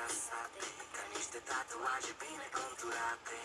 trasate Ca niște tatuaje bine conturate.